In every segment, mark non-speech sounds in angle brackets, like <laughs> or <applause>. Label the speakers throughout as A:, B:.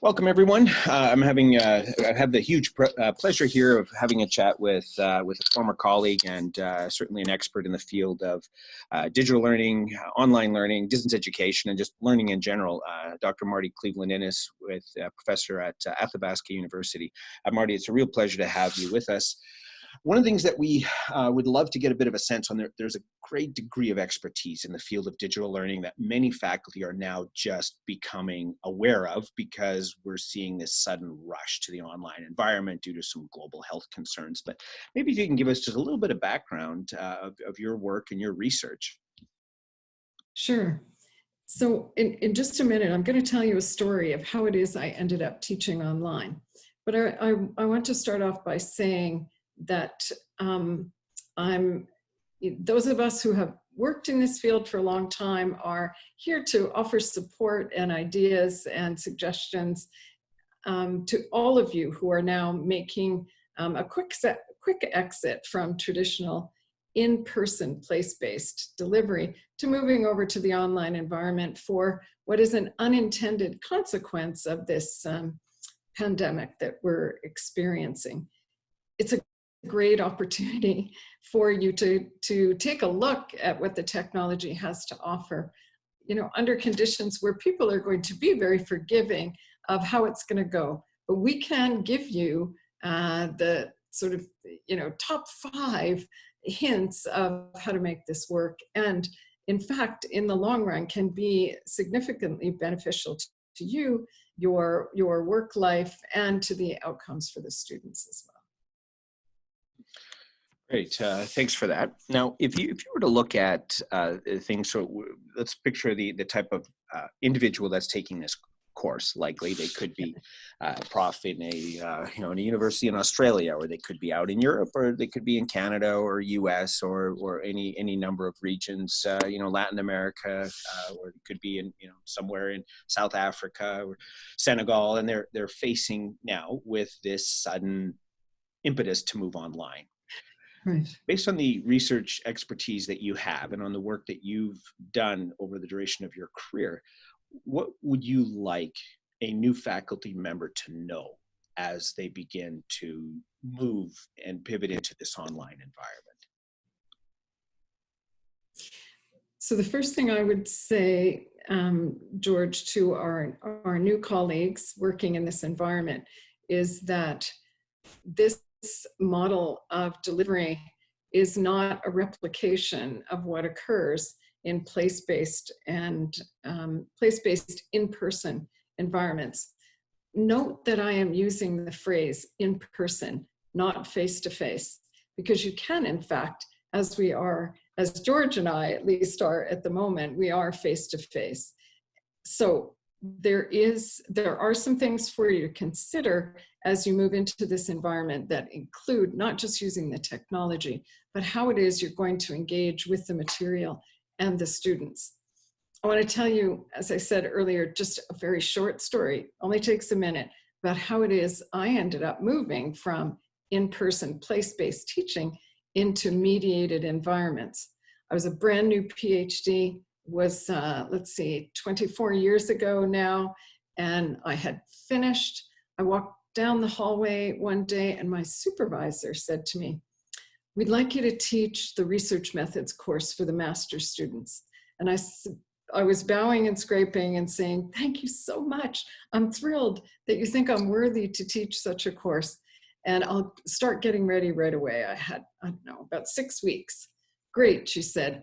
A: Welcome, everyone. Uh, I'm having uh, I have the huge uh, pleasure here of having a chat with uh, with a former colleague and uh, certainly an expert in the field of uh, digital learning, online learning, distance education, and just learning in general. Dr. Marty Cleveland Innes, with professor at Athabasca University. Marty, it's a real pleasure to have you with us. One of the things that we uh, would love to get a bit of a sense on there, there's a great degree of expertise in the field of digital learning that many faculty are now just becoming aware of because we're seeing this sudden rush to the online environment due to some global health concerns. But maybe if you can give us just a little bit of background uh, of, of your work and your research.
B: Sure. So in, in just a minute, I'm going to tell you a story of how it is I ended up teaching online. But I, I, I want to start off by saying that um, I'm, those of us who have worked in this field for a long time are here to offer support and ideas and suggestions um, to all of you who are now making um, a quick, set, quick exit from traditional in-person place-based delivery to moving over to the online environment for what is an unintended consequence of this um, pandemic that we're experiencing. It's a great opportunity for you to, to take a look at what the technology has to offer, you know, under conditions where people are going to be very forgiving of how it's going to go. But we can give you uh, the sort of, you know, top five hints of how to make this work. And in fact, in the long run can be significantly beneficial to, you, your, your work life, and to the outcomes for the students as well.
A: Great, uh, thanks for that. Now, if you if you were to look at uh, things, so let's picture the the type of uh, individual that's taking this course. Likely, they could be <laughs> uh, a prof in a uh, you know in a university in Australia, or they could be out in Europe, or they could be in Canada or U.S. or or any any number of regions. Uh, you know, Latin America, or it could be in you know somewhere in South Africa or Senegal, and they're they're facing now with this sudden impetus to move online
B: Right.
A: Based on the research expertise that you have and on the work that you've done over the duration of your career, what would you like a new faculty member to know as they begin to move and pivot into this online environment?
B: So the first thing I would say, um, George, to our, our new colleagues working in this environment is that this model of delivery is not a replication of what occurs in place-based and um, place-based in-person environments. Note that I am using the phrase in person, not face-to-face, -face, because you can, in fact, as we are, as George and I at least are at the moment, we are face-to-face. -face. So there is, there are some things for you to consider as you move into this environment that include not just using the technology, but how it is you're going to engage with the material and the students. I want to tell you, as I said earlier, just a very short story, only takes a minute, about how it is I ended up moving from in-person place-based teaching into mediated environments. I was a brand new PhD, was, uh, let's see, 24 years ago now, and I had finished. I walked down the hallway one day and my supervisor said to me, we'd like you to teach the research methods course for the master students. And I, I was bowing and scraping and saying, thank you so much. I'm thrilled that you think I'm worthy to teach such a course. And I'll start getting ready right away. I had, I don't know, about six weeks. Great, she said,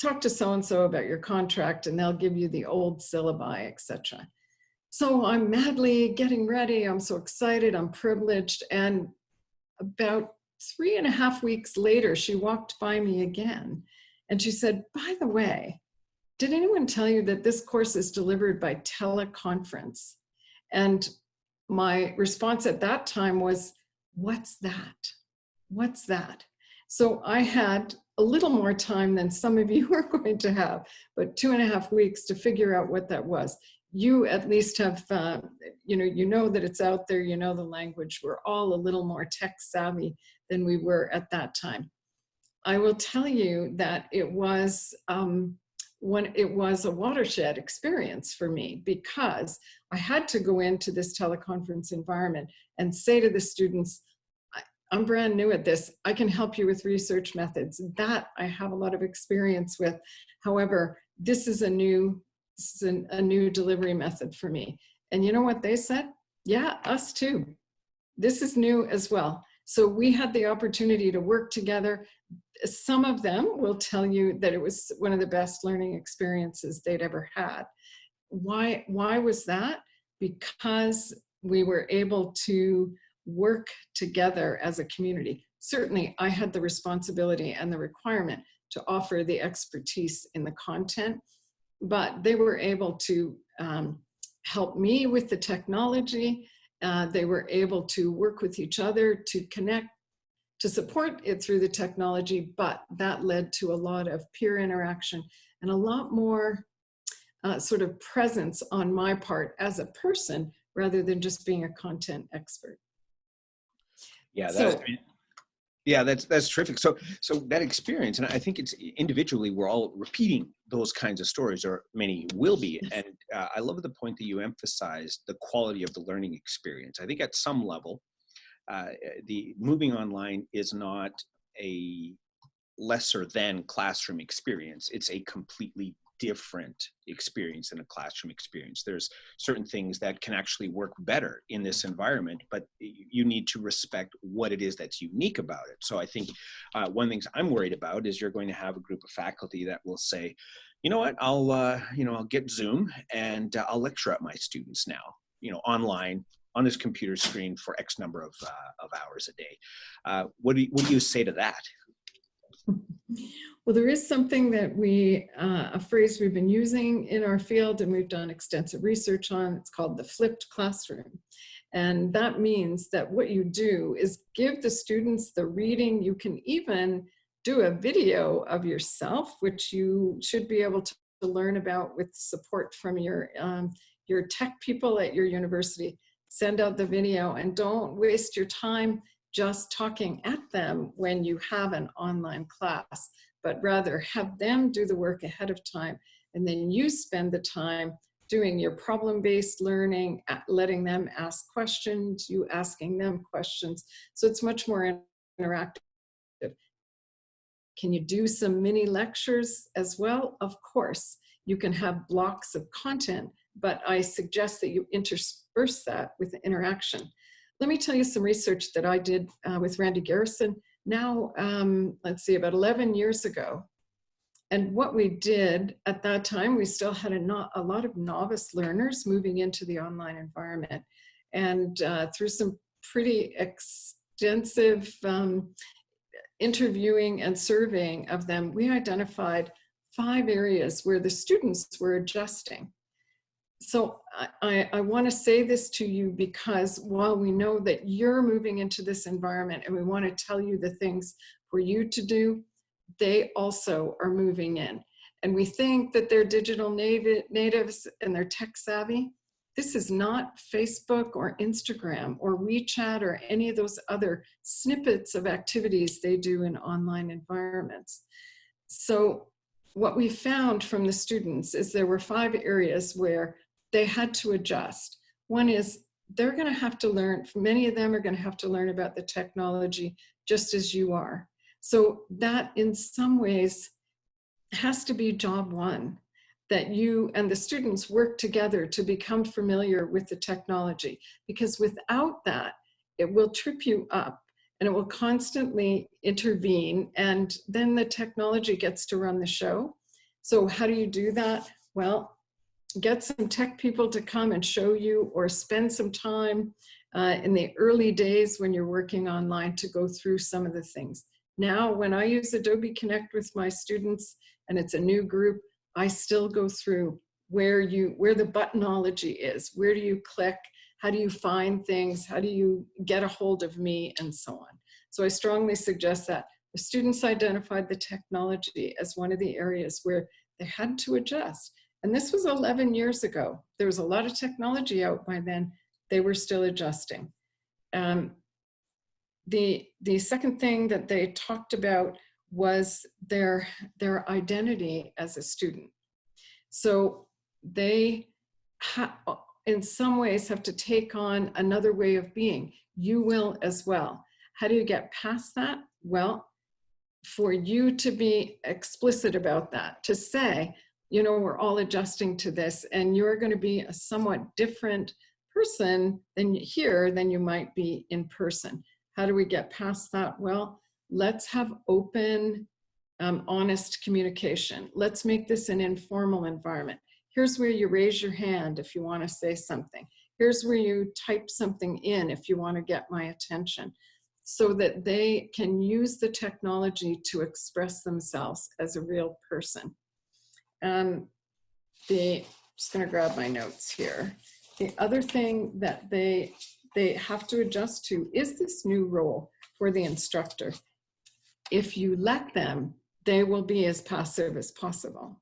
B: talk to so-and-so about your contract and they'll give you the old syllabi, etc. So I'm madly getting ready. I'm so excited. I'm privileged. And about three and a half weeks later, she walked by me again. And she said, by the way, did anyone tell you that this course is delivered by teleconference? And my response at that time was, what's that? What's that? So I had a little more time than some of you <laughs> are going to have, but two and a half weeks to figure out what that was you at least have, uh, you know, you know that it's out there, you know the language. We're all a little more tech savvy than we were at that time. I will tell you that it was um, when it was a watershed experience for me because I had to go into this teleconference environment and say to the students, I'm brand new at this. I can help you with research methods. That I have a lot of experience with. However, this is a new, this is an, a new delivery method for me. And you know what they said? Yeah, us too. This is new as well. So we had the opportunity to work together. Some of them will tell you that it was one of the best learning experiences they'd ever had. Why, why was that? Because we were able to work together as a community. Certainly, I had the responsibility and the requirement to offer the expertise in the content, but they were able to um, help me with the technology. Uh, they were able to work with each other to connect, to support it through the technology, but that led to a lot of peer interaction and a lot more uh, sort of presence on my part as a person rather than just being a content expert.
A: Yeah,
B: So-
A: that's yeah, that's that's terrific. So so that experience, and I think it's individually we're all repeating those kinds of stories, or many will be. And uh, I love the point that you emphasized the quality of the learning experience. I think at some level, uh, the moving online is not a lesser than classroom experience. It's a completely different experience than a classroom experience. There's certain things that can actually work better in this environment, but you need to respect what it is that's unique about it. So I think uh, one of the things I'm worried about is you're going to have a group of faculty that will say, you know what, I'll, uh, you know, I'll get Zoom and uh, I'll lecture at my students now, you know, online on this computer screen for X number of, uh, of hours a day. Uh, what, do you, what do you say to that? <laughs>
B: Well, there is something that we, uh, a phrase we've been using in our field and we've done extensive research on. It's called the flipped classroom. And that means that what you do is give the students the reading. You can even do a video of yourself, which you should be able to learn about with support from your, um, your tech people at your university. Send out the video and don't waste your time just talking at them when you have an online class, but rather have them do the work ahead of time. And then you spend the time doing your problem-based learning, letting them ask questions, you asking them questions. So it's much more interactive. Can you do some mini lectures as well? Of course, you can have blocks of content, but I suggest that you intersperse that with interaction. Let me tell you some research that I did uh, with Randy Garrison now, um, let's see, about 11 years ago. And what we did at that time, we still had a, not, a lot of novice learners moving into the online environment. And uh, through some pretty extensive um, interviewing and surveying of them, we identified five areas where the students were adjusting so I, I want to say this to you because while we know that you're moving into this environment and we want to tell you the things for you to do, they also are moving in. And we think that they're digital native, natives and they're tech savvy. This is not Facebook or Instagram or WeChat or any of those other snippets of activities they do in online environments. So what we found from the students is there were five areas where they had to adjust. One is they're going to have to learn, many of them are going to have to learn about the technology just as you are. So that in some ways has to be job one, that you and the students work together to become familiar with the technology. Because without that, it will trip you up and it will constantly intervene and then the technology gets to run the show. So how do you do that? Well, get some tech people to come and show you or spend some time uh, in the early days when you're working online to go through some of the things. Now, when I use Adobe Connect with my students and it's a new group, I still go through where you where the buttonology is. Where do you click? How do you find things? How do you get a hold of me and so on? So I strongly suggest that the students identified the technology as one of the areas where they had to adjust. And this was 11 years ago. There was a lot of technology out by then. They were still adjusting. Um, the, the second thing that they talked about was their, their identity as a student. So they, in some ways, have to take on another way of being. You will as well. How do you get past that? Well, for you to be explicit about that, to say, you know, we're all adjusting to this and you're going to be a somewhat different person than here than you might be in person. How do we get past that? Well, let's have open, um, honest communication. Let's make this an informal environment. Here's where you raise your hand if you want to say something. Here's where you type something in if you want to get my attention so that they can use the technology to express themselves as a real person. Um, the, just gonna grab my notes here. The other thing that they, they have to adjust to is this new role for the instructor. If you let them, they will be as passive as possible.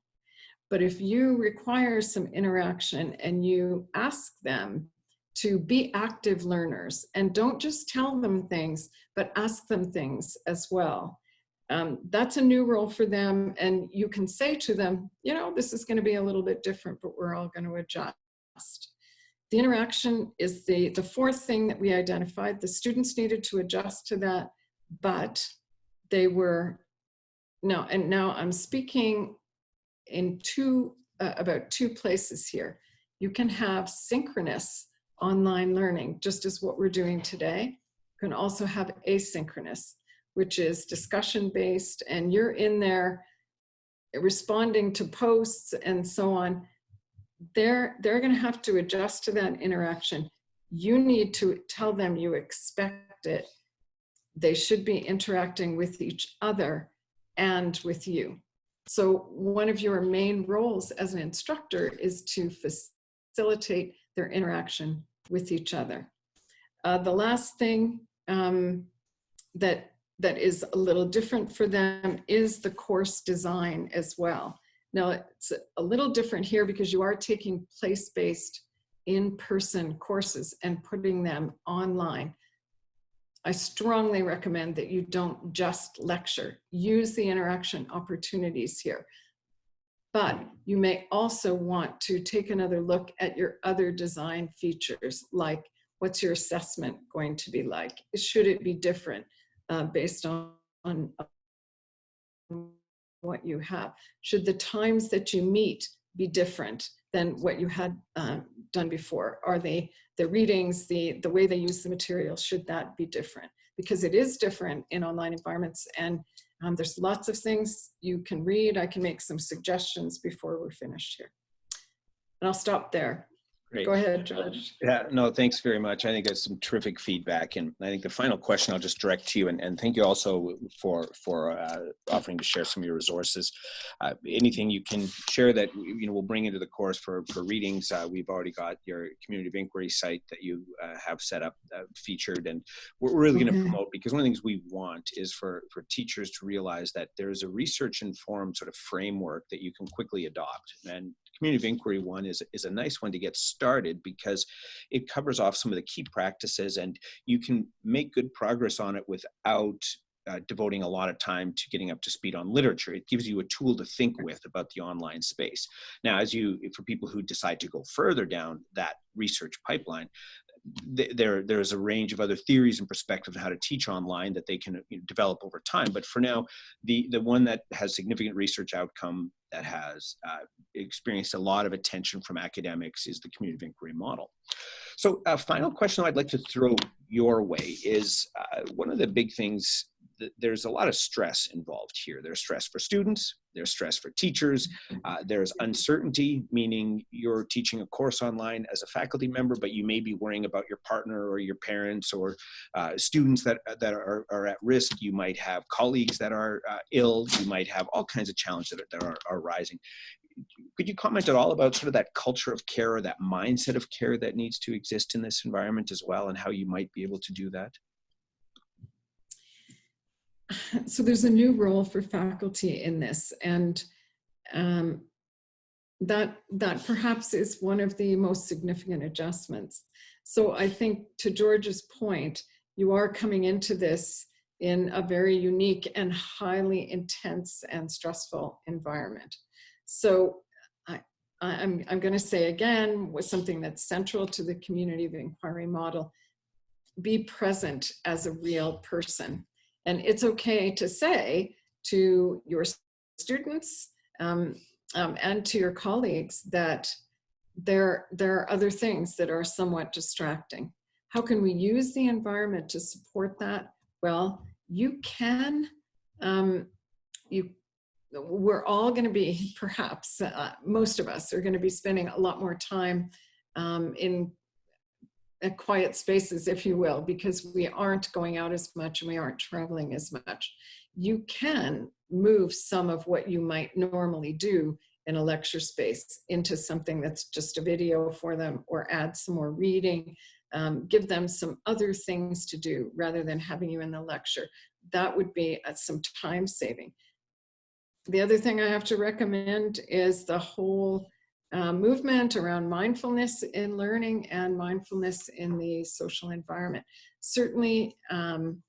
B: But if you require some interaction and you ask them to be active learners and don't just tell them things, but ask them things as well. Um, that's a new role for them. And you can say to them, you know, this is going to be a little bit different, but we're all going to adjust. The interaction is the, the fourth thing that we identified. The students needed to adjust to that, but they were, no, and now I'm speaking in two, uh, about two places here. You can have synchronous online learning, just as what we're doing today. You can also have asynchronous, which is discussion based, and you're in there responding to posts and so on. They're, they're going to have to adjust to that interaction. You need to tell them you expect it. They should be interacting with each other and with you. So one of your main roles as an instructor is to facilitate their interaction with each other. Uh, the last thing um, that, that is a little different for them is the course design as well. Now it's a little different here because you are taking place-based in-person courses and putting them online. I strongly recommend that you don't just lecture. Use the interaction opportunities here. But you may also want to take another look at your other design features, like what's your assessment going to be like? Should it be different uh, based on, on what you have? Should the times that you meet be different than what you had uh, done before? Are they the readings, the, the way they use the material, should that be different? Because it is different in online environments and um, there's lots of things you can read. I can make some suggestions before we're finished here. And I'll stop there.
A: Great.
B: Go ahead, George.
A: Yeah, no, thanks very much. I think that's some terrific feedback. And I think the final question I'll just direct to you and, and thank you also for, for uh, offering to share some of your resources. Uh, anything you can share that, you know, we'll bring into the course for, for readings. Uh, we've already got your community of inquiry site that you uh, have set up uh, featured and we're really going to promote because one of the things we want is for, for teachers to realize that there's a research informed sort of framework that you can quickly adopt. And community of inquiry one is, is a nice one to get started because it covers off some of the key practices and you can make good progress on it without uh, devoting a lot of time to getting up to speed on literature. It gives you a tool to think with about the online space. Now, as you, for people who decide to go further down that research pipeline, there there's a range of other theories and perspectives on how to teach online that they can you know, develop over time. But for now, the the one that has significant research outcome that has uh, experienced a lot of attention from academics is the community of inquiry model. So a final question I'd like to throw your way is uh, one of the big things there's a lot of stress involved here. There's stress for students, there's stress for teachers, uh, there's uncertainty, meaning you're teaching a course online as a faculty member, but you may be worrying about your partner or your parents or uh, students that, that are, are at risk. You might have colleagues that are uh, ill. You might have all kinds of challenges that are, that are, are rising. Could you comment at all about sort of that culture of care or that mindset of care that needs to exist in this environment as well and how you might be able to do that? <laughs>
B: so there's a new role for faculty in this and um, that that perhaps is one of the most significant adjustments. So I think to George's point, you are coming into this in a very unique and highly intense and stressful environment. So I, I'm, I'm going to say again, was something that's central to the community of inquiry model, be present as a real person. And it's okay to say to your students um, um, and to your colleagues that there, there are other things that are somewhat distracting. How can we use the environment to support that? Well, you can, um, you, we're all going to be, <laughs> perhaps, uh, most of us are going to be spending a lot more time um, in quiet spaces, if you will, because we aren't going out as much and we aren't traveling as much. You can move some of what you might normally do in a lecture space into something that's just a video for them or add some more reading, um, give them some other things to do rather than having you in the lecture. That would be uh, some time saving. The other thing I have to recommend is the whole uh, movement around mindfulness in learning and mindfulness in the social environment. Certainly, um,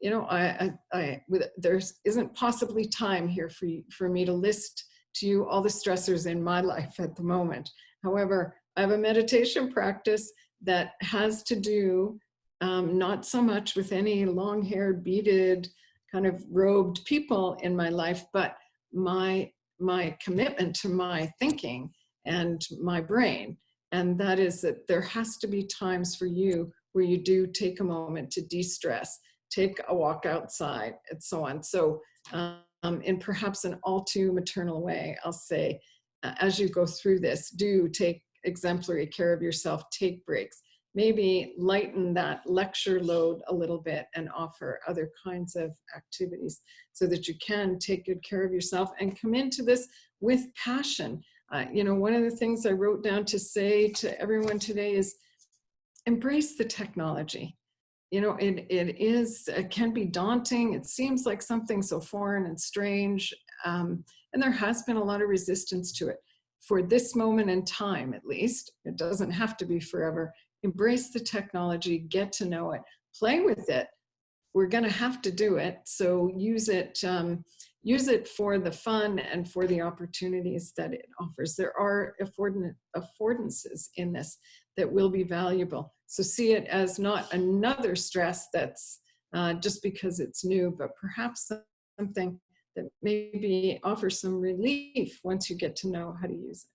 B: you know, I, I, I with, there isn't possibly time here for, you, for me to list to you all the stressors in my <laughs> life at the moment. However, I have a meditation practice that has to do um, not so much with any long-haired, beaded, kind of robed people in my life, but my my commitment to my thinking and my brain. And that is that there has to be times for you where you do take a moment to de-stress, take a walk outside and so on. So um, in perhaps an all too maternal way, I'll say, uh, as you go through this, do take exemplary care of yourself, take breaks, maybe lighten that lecture load a little bit and offer other kinds of activities so that you can take good care of yourself and come into this with passion. Uh, you know, one of the things I wrote down to say to everyone today is embrace the technology. You know, it, it is, it can be daunting. It seems like something so foreign and strange. Um, and there has been a lot of resistance to it. For this moment in time, at least, it doesn't have to be forever embrace the technology, get to know it, play with it. We're going to have to do it. So use it, um, use it for the fun and for the opportunities that it offers. There are affordances in this that will be valuable. So see it as not another stress that's uh, just because it's new, but perhaps something that maybe offers some relief once you get to know how to use it.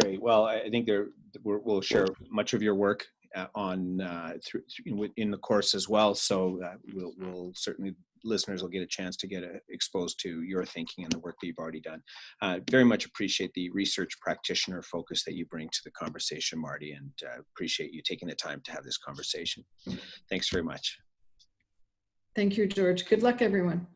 A: Great. Well, I think there we'll share much of your work uh, on uh, through, in the course as well. So uh, we'll, we'll, certainly listeners will get a chance to get a, uh, exposed to your thinking and the work that you've already done. Uh, very much appreciate the research practitioner focus that you bring to the conversation, Marty, and appreciate you taking the time to have this conversation. Thanks very much.
B: Thank you, George. Good luck, everyone.